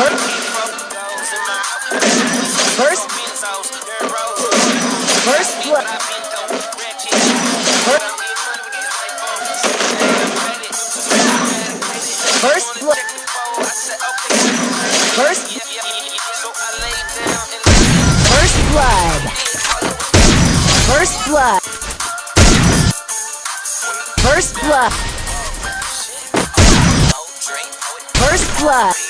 First, first blood. First blood. First, first blood. First blood. First blood. First blood.